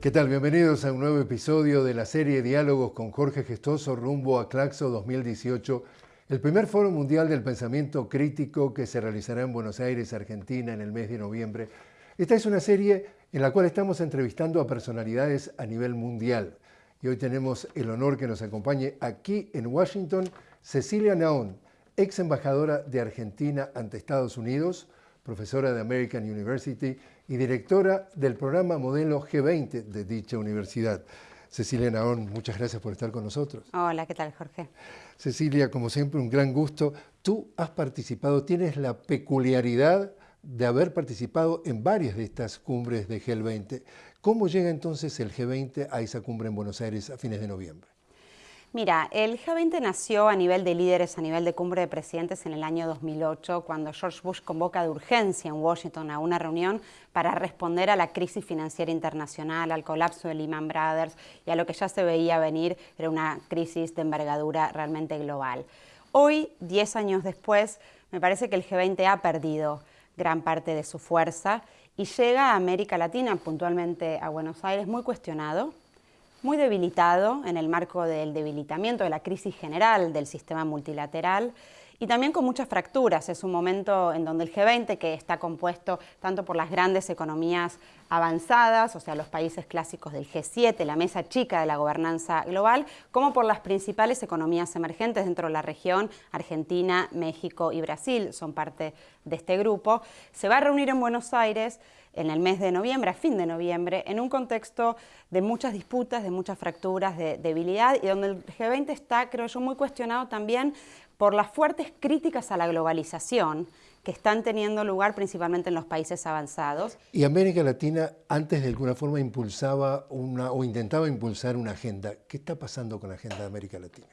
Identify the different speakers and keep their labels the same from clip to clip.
Speaker 1: ¿Qué tal? Bienvenidos a un nuevo episodio de la serie Diálogos con Jorge Gestoso rumbo a Claxo 2018, el primer foro mundial del pensamiento crítico que se realizará en Buenos Aires, Argentina, en el mes de noviembre. Esta es una serie en la cual estamos entrevistando a personalidades a nivel mundial. Y hoy tenemos el honor que nos acompañe aquí en Washington Cecilia Naón, ex embajadora de Argentina ante Estados Unidos, profesora de American University y directora del programa Modelo G20 de dicha universidad. Cecilia Naón, muchas gracias por estar con nosotros.
Speaker 2: Hola, ¿qué tal, Jorge?
Speaker 1: Cecilia, como siempre, un gran gusto. Tú has participado, tienes la peculiaridad de haber participado en varias de estas cumbres de G20. ¿Cómo llega entonces el G20 a esa cumbre en Buenos Aires a fines de noviembre?
Speaker 2: Mira, el G20 nació a nivel de líderes, a nivel de cumbre de presidentes en el año 2008, cuando George Bush convoca de urgencia en Washington a una reunión para responder a la crisis financiera internacional, al colapso de Lehman Brothers y a lo que ya se veía venir, era una crisis de envergadura realmente global. Hoy, 10 años después, me parece que el G20 ha perdido gran parte de su fuerza y llega a América Latina, puntualmente a Buenos Aires, muy cuestionado, muy debilitado en el marco del debilitamiento de la crisis general del sistema multilateral y también con muchas fracturas. Es un momento en donde el G20, que está compuesto tanto por las grandes economías avanzadas, o sea, los países clásicos del G7, la mesa chica de la gobernanza global, como por las principales economías emergentes dentro de la región, Argentina, México y Brasil son parte de este grupo, se va a reunir en Buenos Aires en el mes de noviembre, a fin de noviembre, en un contexto de muchas disputas, de muchas fracturas, de debilidad, y donde el G20 está, creo yo, muy cuestionado también por las fuertes críticas a la globalización que están teniendo lugar principalmente en los países avanzados.
Speaker 1: Y América Latina antes de alguna forma impulsaba una, o intentaba impulsar una agenda. ¿Qué está pasando con la agenda de América Latina?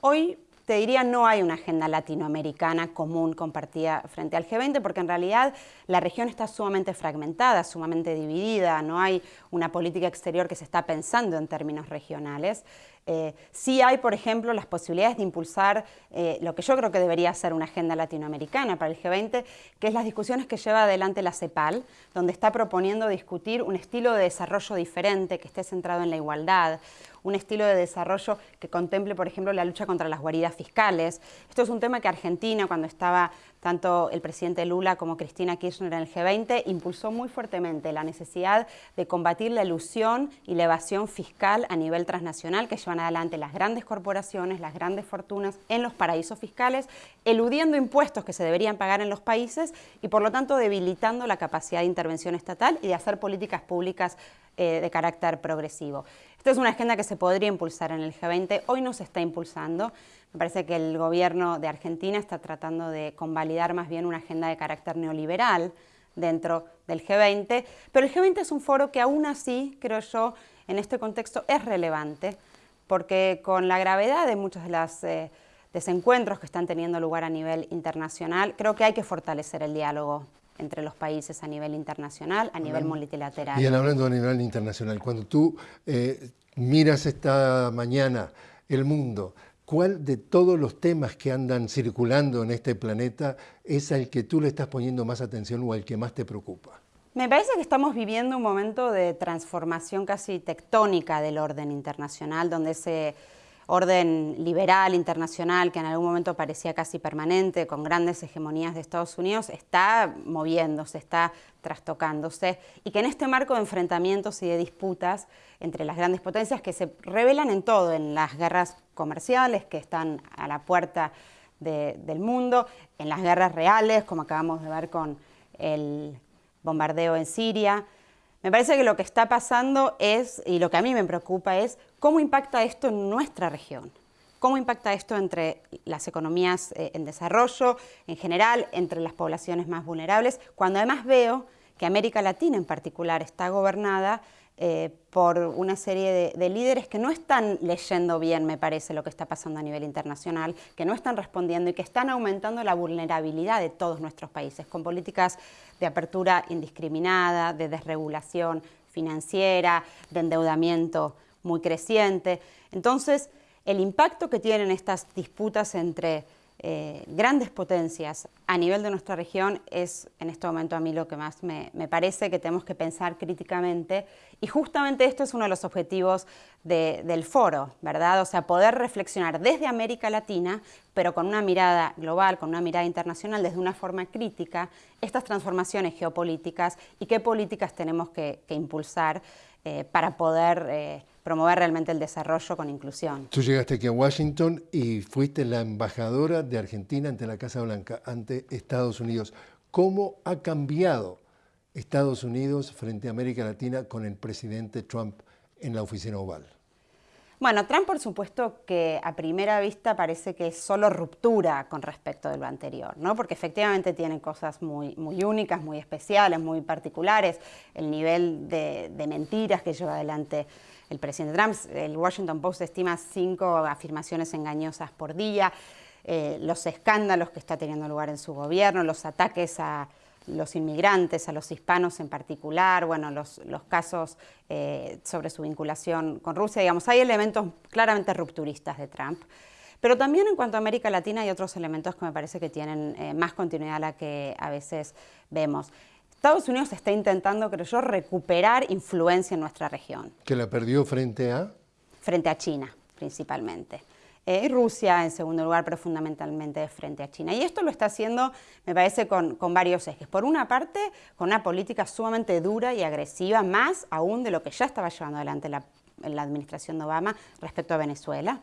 Speaker 2: Hoy te diría no hay una agenda latinoamericana común compartida frente al G20 porque en realidad la región está sumamente fragmentada, sumamente dividida, no hay una política exterior que se está pensando en términos regionales. Eh, sí hay, por ejemplo, las posibilidades de impulsar eh, lo que yo creo que debería ser una agenda latinoamericana para el G20, que es las discusiones que lleva adelante la CEPAL, donde está proponiendo discutir un estilo de desarrollo diferente, que esté centrado en la igualdad, un estilo de desarrollo que contemple, por ejemplo, la lucha contra las guaridas fiscales. Esto es un tema que Argentina, cuando estaba tanto el presidente Lula como Cristina Kirchner en el G20, impulsó muy fuertemente la necesidad de combatir la ilusión y la evasión fiscal a nivel transnacional que llevan adelante las grandes corporaciones, las grandes fortunas en los paraísos fiscales, eludiendo impuestos que se deberían pagar en los países y por lo tanto debilitando la capacidad de intervención estatal y de hacer políticas públicas eh, de carácter progresivo. Esta es una agenda que se podría impulsar en el G20, hoy no se está impulsando. Me parece que el gobierno de Argentina está tratando de convalidar más bien una agenda de carácter neoliberal dentro del G20, pero el G20 es un foro que aún así, creo yo, en este contexto es relevante, porque con la gravedad de muchos de los eh, desencuentros que están teniendo lugar a nivel internacional, creo que hay que fortalecer el diálogo entre los países a nivel internacional, a nivel multilateral.
Speaker 1: Bien, hablando a nivel internacional, cuando tú eh, miras esta mañana el mundo, ¿cuál de todos los temas que andan circulando en este planeta es al que tú le estás poniendo más atención o al que más te preocupa?
Speaker 2: Me parece que estamos viviendo un momento de transformación casi tectónica del orden internacional, donde se orden liberal internacional que en algún momento parecía casi permanente, con grandes hegemonías de Estados Unidos, está moviéndose, está trastocándose, y que en este marco de enfrentamientos y de disputas entre las grandes potencias que se revelan en todo, en las guerras comerciales que están a la puerta del mundo, en las guerras reales, como acabamos de ver con el bombardeo en Siria, me parece que lo que está pasando es, y lo que a mí me preocupa es, cómo impacta esto en nuestra región. ¿Cómo impacta esto entre las economías eh, en desarrollo, en general, entre las poblaciones más vulnerables? Cuando además veo que América Latina en particular está gobernada eh, por una serie de, líderes que no están leyendo bien, me parece, lo que está pasando a nivel internacional, que no están respondiendo y que están aumentando la vulnerabilidad de todos nuestros países, con políticas de apertura indiscriminada, de desregulación financiera, de endeudamiento muy creciente. Entonces, el impacto que tienen estas disputas entre eh, grandes potencias a nivel de nuestra región es en este momento a mí lo que más me, parece que tenemos que pensar críticamente y justamente esto es uno de los objetivos del foro, ¿verdad? O sea, poder reflexionar desde América Latina, pero con una mirada global, con una mirada internacional, desde una forma crítica, estas transformaciones geopolíticas y qué políticas tenemos que, impulsar eh, para poder... Eh, promover realmente el desarrollo con inclusión.
Speaker 1: Tú llegaste aquí a Washington y fuiste la embajadora de Argentina ante la Casa Blanca, ante Estados Unidos. ¿Cómo ha cambiado Estados Unidos frente a América Latina con el presidente Trump en la oficina oval?
Speaker 2: Bueno, Trump por supuesto que a primera vista parece que es solo ruptura con respecto de lo anterior, ¿no? porque efectivamente tiene cosas muy, muy únicas, muy especiales, muy particulares, el nivel de, de mentiras que lleva adelante el presidente Trump. El Washington Post estima cinco afirmaciones engañosas por día, eh, los escándalos que está teniendo lugar en su gobierno, los ataques a los inmigrantes, a los hispanos en particular, bueno, los, casos eh, sobre su vinculación con Rusia, digamos, hay elementos claramente rupturistas de Trump. Pero también en cuanto a América Latina hay otros elementos que me parece que tienen eh, más continuidad a la que a veces vemos. Estados Unidos está intentando, creo yo, recuperar influencia en nuestra región.
Speaker 1: ¿Que la perdió frente a?
Speaker 2: Frente a China, principalmente. Eh, y Rusia en segundo lugar, pero fundamentalmente frente a China. Y esto lo está haciendo, me parece, con, varios ejes. Por una parte, con una política sumamente dura y agresiva, más aún de lo que ya estaba llevando adelante la, la administración de Obama respecto a Venezuela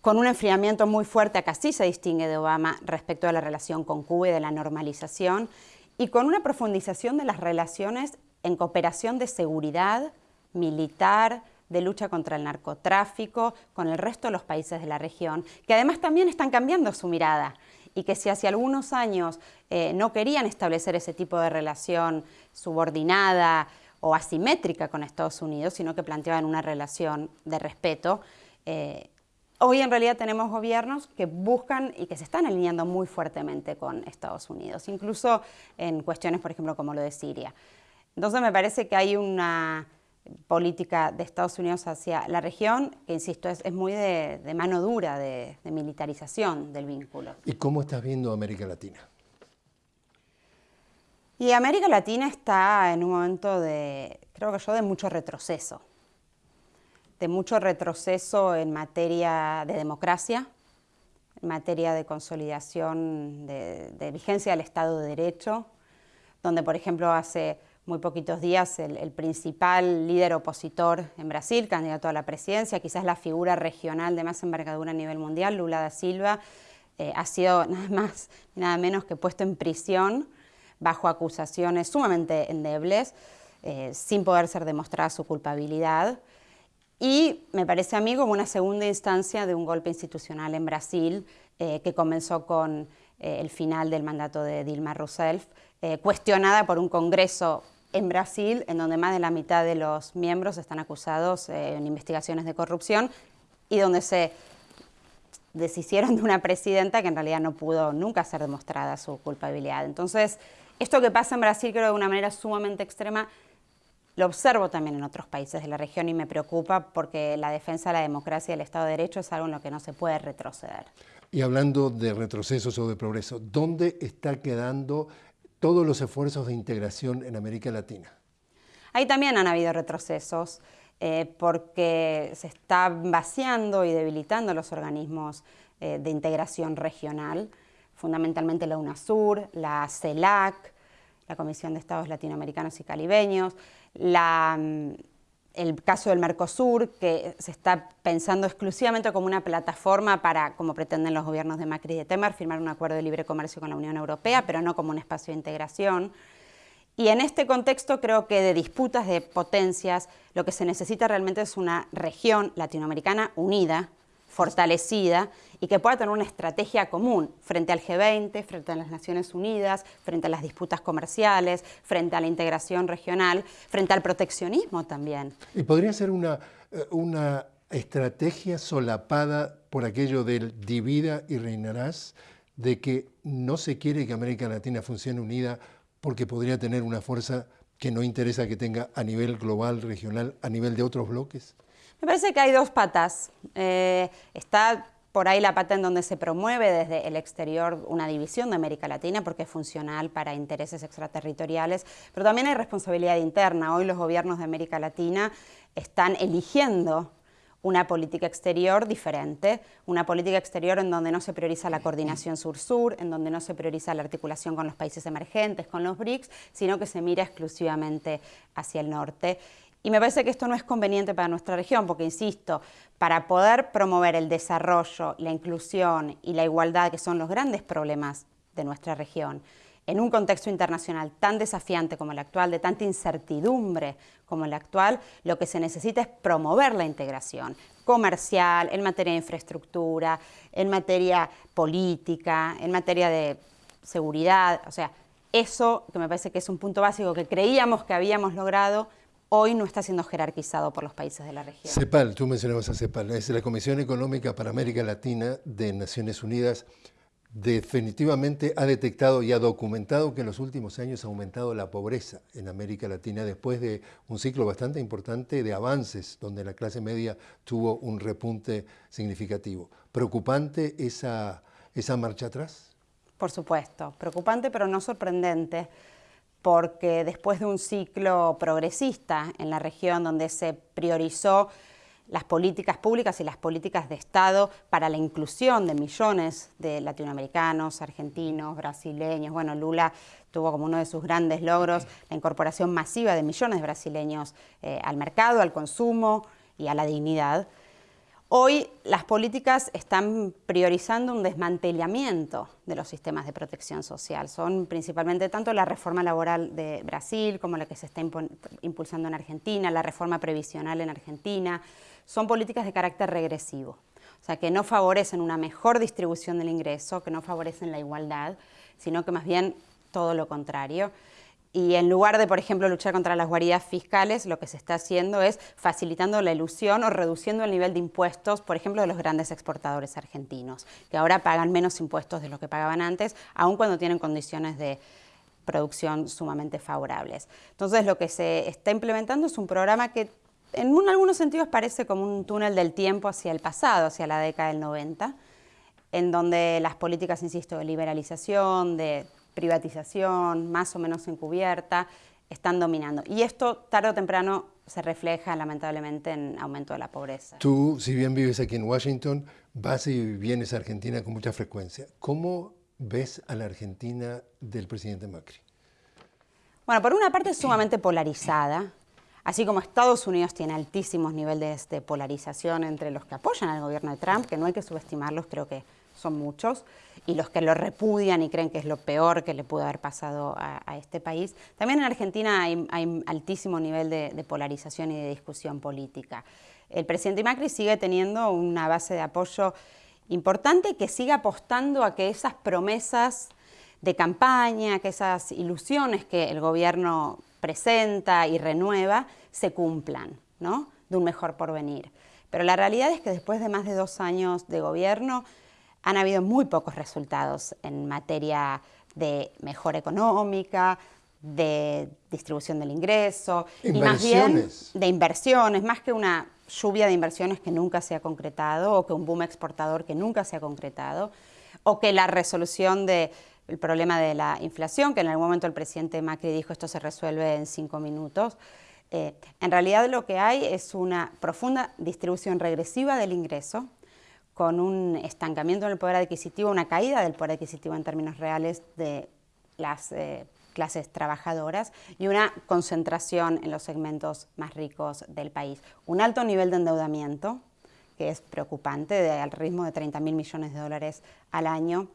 Speaker 2: con un enfriamiento muy fuerte, acá sí se distingue de Obama respecto a la relación con Cuba y de la normalización, y con una profundización de las relaciones en cooperación de seguridad, militar, de lucha contra el narcotráfico, con el resto de los países de la región, que además también están cambiando su mirada y que si hace algunos años eh, no querían establecer ese tipo de relación subordinada o asimétrica con Estados Unidos, sino que planteaban una relación de respeto, eh, Hoy en realidad tenemos gobiernos que buscan y que se están alineando muy fuertemente con Estados Unidos, incluso en cuestiones, por ejemplo, como lo de Siria. Entonces me parece que hay una política de Estados Unidos hacia la región que, insisto, es, muy de, mano dura, de, de militarización del vínculo.
Speaker 1: ¿Y cómo estás viendo América Latina?
Speaker 2: Y América Latina está en un momento de, creo que yo, de mucho retroceso de mucho retroceso en materia de democracia, en materia de consolidación de, vigencia del Estado de Derecho, donde, por ejemplo, hace muy poquitos días el, principal líder opositor en Brasil, candidato a la presidencia, quizás la figura regional de más envergadura a nivel mundial, Lula da Silva, eh, ha sido nada más y nada menos que puesto en prisión bajo acusaciones sumamente endebles, eh, sin poder ser demostrada su culpabilidad y me parece a mí como una segunda instancia de un golpe institucional en Brasil eh, que comenzó con eh, el final del mandato de Dilma Rousseff, eh, cuestionada por un congreso en Brasil en donde más de la mitad de los miembros están acusados en investigaciones de corrupción y donde se deshicieron de una presidenta que en realidad no pudo nunca ser demostrada su culpabilidad. Entonces, esto que pasa en Brasil creo de una manera sumamente extrema lo observo también en otros países de la región y me preocupa porque la defensa de la democracia y el Estado de Derecho es algo en lo que no se puede retroceder.
Speaker 1: Y hablando de retrocesos o de progreso, ¿dónde están quedando todos los esfuerzos de integración en América Latina?
Speaker 2: Ahí también han habido retrocesos eh, porque se están vaciando y debilitando los organismos eh, de integración regional, fundamentalmente la UNASUR, la CELAC, la Comisión de Estados Latinoamericanos y Caribeños, Mm, el caso del Mercosur, que se está pensando exclusivamente como una plataforma para, como pretenden los gobiernos de Macri y de Temer, firmar un acuerdo de libre comercio con la Unión Europea, pero no como un espacio de integración. Y en este contexto creo que de disputas de potencias, lo que se necesita realmente es una región latinoamericana unida, fortalecida y que pueda tener una estrategia común frente al G20, frente a las Naciones Unidas, frente a las disputas comerciales, frente a la integración regional, frente al proteccionismo también.
Speaker 1: ¿Y podría ser una, eh, una estrategia solapada por aquello del divida y reinarás, de que no se quiere que América Latina funcione unida porque podría tener una fuerza que no interesa que tenga a nivel global, regional, a nivel de otros bloques?
Speaker 2: Me parece que hay dos patas. Eh, está por ahí la pata en donde se promueve desde el exterior una división de América Latina porque es funcional para intereses extraterritoriales, pero también hay responsabilidad interna. Hoy los gobiernos de América Latina están eligiendo una política exterior diferente, una política exterior en donde no se prioriza la coordinación sur-sur, en donde no se prioriza la articulación con los países emergentes, con los BRICS, sino que se mira exclusivamente hacia el norte. Y me parece que esto no es conveniente para nuestra región, porque, insisto, para poder promover el desarrollo, la inclusión y la igualdad, que son los grandes problemas de nuestra región, en un contexto internacional tan desafiante como el actual, de tanta incertidumbre como el actual, lo que se necesita es promover la integración comercial, en materia de infraestructura, en materia política, en materia de seguridad, o sea, eso que me parece que es un punto básico que creíamos que habíamos logrado, hoy no está siendo jerarquizado por los países de la región.
Speaker 1: CEPAL, tú mencionabas a CEPAL, es la Comisión Económica para América Latina de Naciones Unidas. Definitivamente ha detectado y ha documentado que en los últimos años ha aumentado la pobreza en América Latina después de un ciclo bastante importante de avances donde la clase media tuvo un repunte significativo. ¿Preocupante esa, esa marcha atrás?
Speaker 2: Por supuesto, preocupante pero no sorprendente porque después de un ciclo progresista en la región donde se priorizó las políticas públicas y las políticas de Estado para la inclusión de millones de latinoamericanos, argentinos, brasileños. Bueno, Lula tuvo como uno de sus grandes logros la incorporación masiva de millones de brasileños eh, al mercado, al consumo y a la dignidad. Hoy las políticas están priorizando un desmantelamiento de los sistemas de protección social. Son principalmente tanto la reforma laboral de Brasil como la que se está impulsando en Argentina, la reforma previsional en Argentina. Son políticas de carácter regresivo, o sea, que no favorecen una mejor distribución del ingreso, que no favorecen la igualdad, sino que más bien todo lo contrario. Y en lugar de, por ejemplo, luchar contra las guaridas fiscales, lo que se está haciendo es facilitando la ilusión o reduciendo el nivel de impuestos, por ejemplo, de los grandes exportadores argentinos, que ahora pagan menos impuestos de lo que pagaban antes, aun cuando tienen condiciones de producción sumamente favorables. Entonces, lo que se está implementando es un programa que en algunos sentidos parece como un túnel del tiempo hacia el pasado, hacia la década del 90, en donde las políticas, insisto, de liberalización, de privatización, más o menos encubierta, están dominando. Y esto tarde o temprano se refleja lamentablemente en aumento de la pobreza.
Speaker 1: Tú, si bien vives aquí en Washington, vas y vienes a Argentina con mucha frecuencia. ¿Cómo ves a la Argentina del presidente Macri?
Speaker 2: Bueno, por una parte es sumamente polarizada, así como Estados Unidos tiene altísimos niveles de polarización entre los que apoyan al gobierno de Trump, que no hay que subestimarlos, creo que son muchos, y los que lo repudian y creen que es lo peor que le pudo haber pasado a, este país. También en Argentina hay, altísimo nivel de, polarización y de discusión política. El presidente Macri sigue teniendo una base de apoyo importante que sigue apostando a que esas promesas de campaña, que esas ilusiones que el gobierno presenta y renueva, se cumplan, ¿no? de un mejor porvenir. Pero la realidad es que después de más de dos años de gobierno, han habido muy pocos resultados en materia de mejora económica, de distribución del ingreso y más bien de inversiones, más que una lluvia de inversiones que nunca se ha concretado o que un boom exportador que nunca se ha concretado o que la resolución del problema de la inflación, que en algún momento el presidente Macri dijo esto se resuelve en cinco minutos. Eh, en realidad lo que hay es una profunda distribución regresiva del ingreso, con un estancamiento en el poder adquisitivo, una caída del poder adquisitivo en términos reales de las eh, clases trabajadoras y una concentración en los segmentos más ricos del país. Un alto nivel de endeudamiento, que es preocupante, al ritmo de 30 mil millones de dólares al año.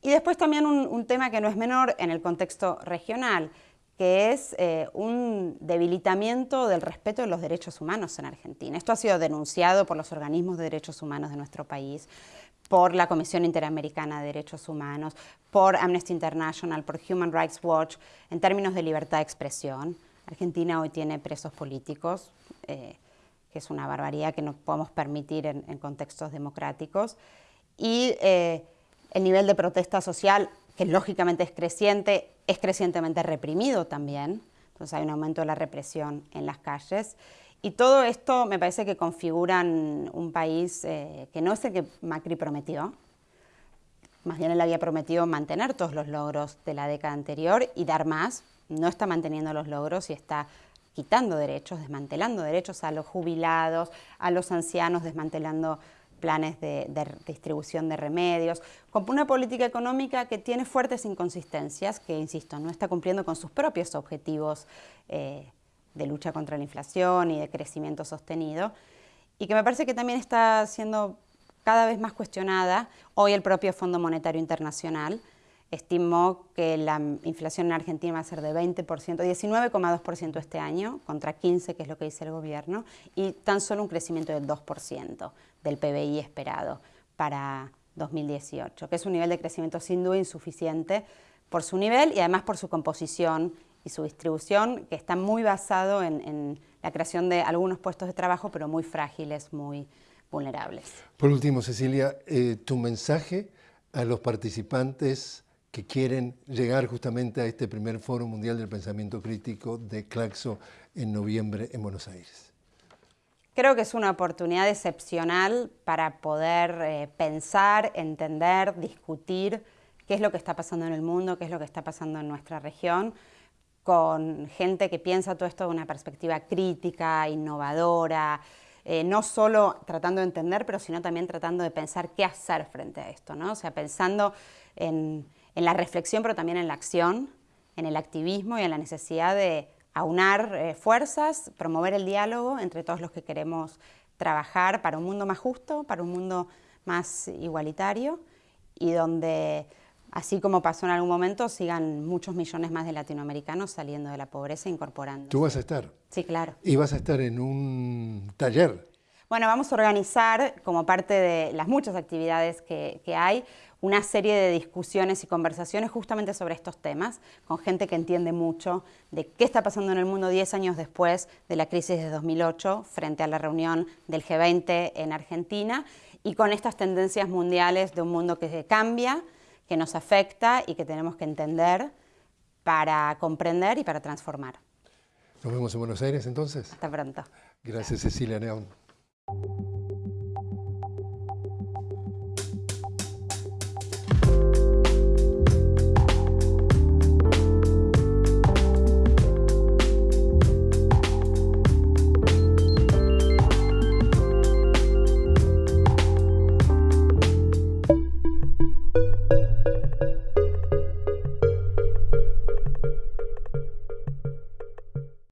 Speaker 2: Y después también un tema que no es menor en el contexto regional, que es eh, un debilitamiento del respeto de los derechos humanos en Argentina. Esto ha sido denunciado por los organismos de derechos humanos de nuestro país, por la Comisión Interamericana de Derechos Humanos, por Amnesty International, por Human Rights Watch, en términos de libertad de expresión. Argentina hoy tiene presos políticos, eh, que es una barbaridad que no podemos permitir en, contextos democráticos. Y eh, el nivel de protesta social que lógicamente es creciente, es crecientemente reprimido también, entonces hay un aumento de la represión en las calles. Y todo esto me parece que configuran un país eh, que no es el que Macri prometió, más bien él había prometido mantener todos los logros de la década anterior y dar más, no está manteniendo los logros y está quitando derechos, desmantelando derechos a los jubilados, a los ancianos, desmantelando planes de, distribución de remedios, con una política económica que tiene fuertes inconsistencias, que, insisto, no está cumpliendo con sus propios objetivos eh, de lucha contra la inflación y de crecimiento sostenido, y que me parece que también está siendo cada vez más cuestionada hoy el propio Fondo Monetario Internacional, estimó que la inflación en Argentina va a ser de 20%, 19,2% este año, contra 15% que es lo que dice el gobierno, y tan solo un crecimiento del 2% del PBI esperado para 2018, que es un nivel de crecimiento sin duda insuficiente por su nivel y además por su composición y su distribución, que está muy basado en, la creación de algunos puestos de trabajo, pero muy frágiles, muy vulnerables.
Speaker 1: Por último, Cecilia, eh, tu mensaje a los participantes que quieren llegar justamente a este primer Foro Mundial del Pensamiento Crítico de Claxo en noviembre en Buenos Aires?
Speaker 2: Creo que es una oportunidad excepcional para poder eh, pensar, entender, discutir qué es lo que está pasando en el mundo, qué es lo que está pasando en nuestra región, con gente que piensa todo esto de una perspectiva crítica, innovadora, eh, no solo tratando de entender, pero sino también tratando de pensar qué hacer frente a esto, ¿no? O sea, pensando en en la reflexión, pero también en la acción, en el activismo y en la necesidad de aunar eh, fuerzas, promover el diálogo entre todos los que queremos trabajar para un mundo más justo, para un mundo más igualitario y donde, así como pasó en algún momento, sigan muchos millones más de latinoamericanos saliendo de la pobreza e incorporando.
Speaker 1: ¿Tú vas a estar?
Speaker 2: Sí, claro.
Speaker 1: ¿Y vas a estar en un taller?
Speaker 2: Bueno, vamos a organizar, como parte de las muchas actividades que, que hay, una serie de discusiones y conversaciones justamente sobre estos temas, con gente que entiende mucho de qué está pasando en el mundo 10 años después de la crisis de 2008 frente a la reunión del G20 en Argentina y con estas tendencias mundiales de un mundo que cambia, que nos afecta y que tenemos que entender para comprender y para transformar.
Speaker 1: Nos vemos en Buenos Aires entonces.
Speaker 2: Hasta pronto.
Speaker 1: Gracias Cecilia Neón.